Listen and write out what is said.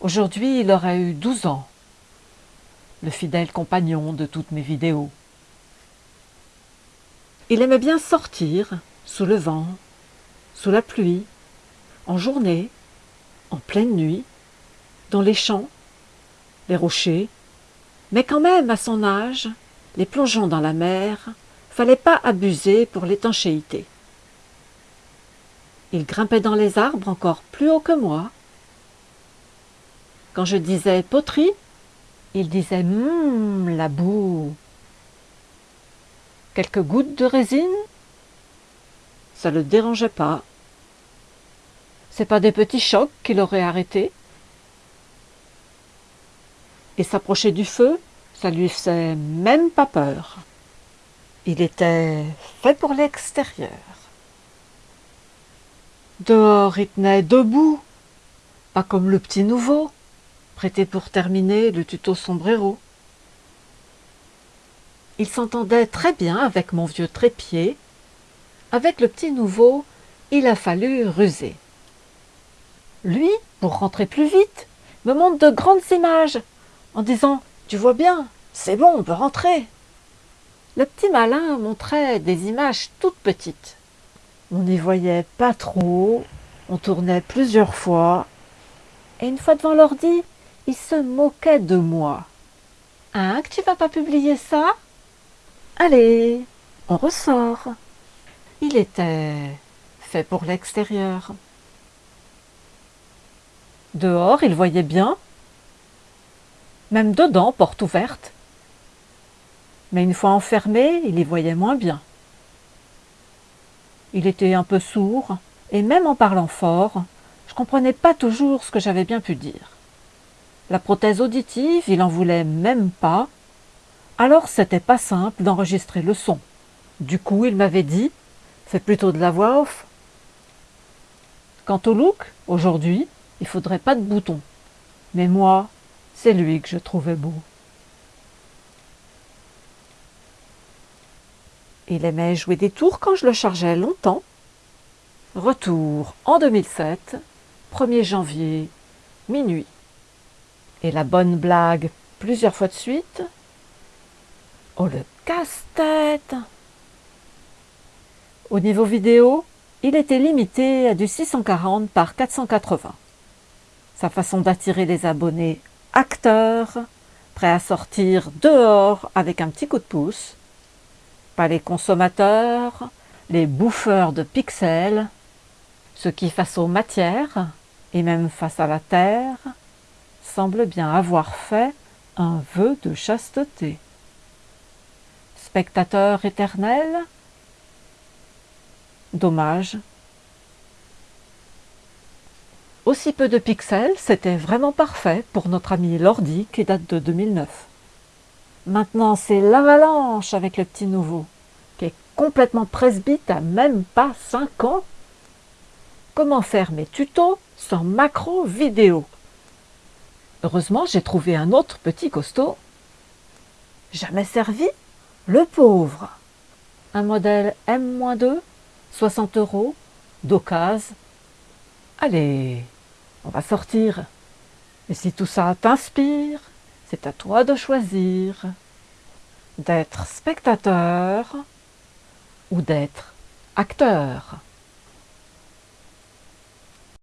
Aujourd'hui, il aurait eu 12 ans, le fidèle compagnon de toutes mes vidéos. Il aimait bien sortir, sous le vent, sous la pluie, en journée, en pleine nuit, dans les champs, les rochers, mais quand même, à son âge, les plongeons dans la mer, fallait pas abuser pour l'étanchéité. Il grimpait dans les arbres encore plus haut que moi, quand je disais poterie, il disait Hum, la boue. Quelques gouttes de résine? Ça ne le dérangeait pas. C'est pas des petits chocs qui l'auraient arrêté? Et s'approcher du feu, ça lui faisait même pas peur. Il était fait pour l'extérieur. Dehors, il tenait debout, pas comme le petit nouveau prêté pour terminer le tuto sombrero. Il s'entendait très bien avec mon vieux trépied. Avec le petit nouveau, il a fallu ruser. Lui, pour rentrer plus vite, me montre de grandes images, en disant « Tu vois bien, c'est bon, on peut rentrer ». Le petit malin montrait des images toutes petites. On n'y voyait pas trop, on tournait plusieurs fois, et une fois devant l'ordi, il se moquait de moi. Hein, que tu vas pas publier ça? Allez, on ressort. Il était fait pour l'extérieur. Dehors, il voyait bien, même dedans, porte ouverte. Mais une fois enfermé, il y voyait moins bien. Il était un peu sourd, et même en parlant fort, je comprenais pas toujours ce que j'avais bien pu dire. La prothèse auditive, il en voulait même pas. Alors c'était pas simple d'enregistrer le son. Du coup, il m'avait dit « Fais plutôt de la voix off ». Quant au look, aujourd'hui, il faudrait pas de bouton. Mais moi, c'est lui que je trouvais beau. Il aimait jouer des tours quand je le chargeais longtemps. Retour en 2007, 1er janvier, minuit et la bonne blague plusieurs fois de suite. Oh le casse-tête Au niveau vidéo, il était limité à du 640 par 480. Sa façon d'attirer les abonnés acteurs, prêts à sortir dehors avec un petit coup de pouce, pas les consommateurs, les bouffeurs de pixels, ceux qui face aux matières et même face à la terre, semble bien avoir fait un vœu de chasteté. Spectateur éternel Dommage. Aussi peu de pixels, c'était vraiment parfait pour notre ami Lordi qui date de 2009. Maintenant, c'est l'avalanche avec le petit nouveau, qui est complètement presbyte à même pas 5 ans. Comment faire mes tutos sans macro vidéo Heureusement, j'ai trouvé un autre petit costaud. Jamais servi Le pauvre Un modèle M-2, 60 euros, d'occasion. Allez, on va sortir. Et si tout ça t'inspire, c'est à toi de choisir d'être spectateur ou d'être acteur.